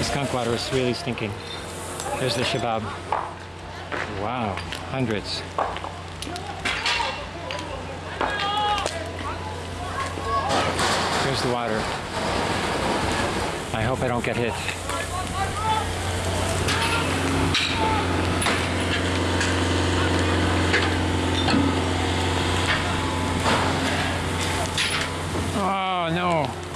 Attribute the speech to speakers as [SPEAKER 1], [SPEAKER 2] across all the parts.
[SPEAKER 1] The skunk water is really stinking. There's the shabab. Wow, hundreds. Here's the water. I hope I don't get hit. Oh no.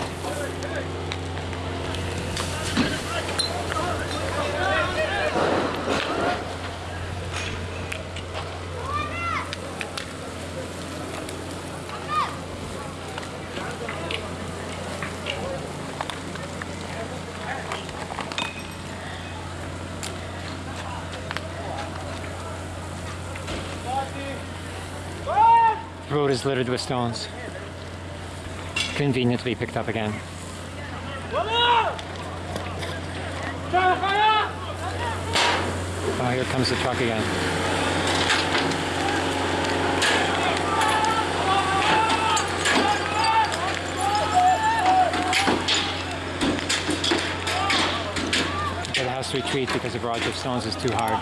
[SPEAKER 1] Road is littered with stones. Convenient to be picked up again. Oh, here comes the truck again. It has to retreat because the barrage of stones is too hard.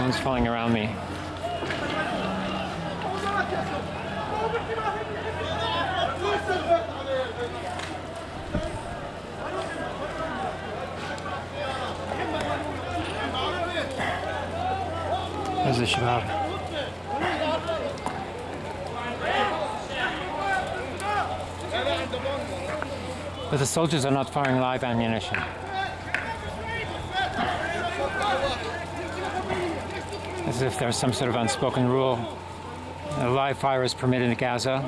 [SPEAKER 1] Stones falling around me. There's the shabab. But the soldiers are not firing live ammunition. As if there's some sort of unspoken rule. A live fire is permitted in Gaza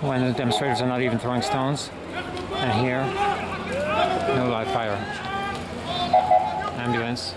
[SPEAKER 1] when the demonstrators are not even throwing stones. And here, no live fire. Ambulance.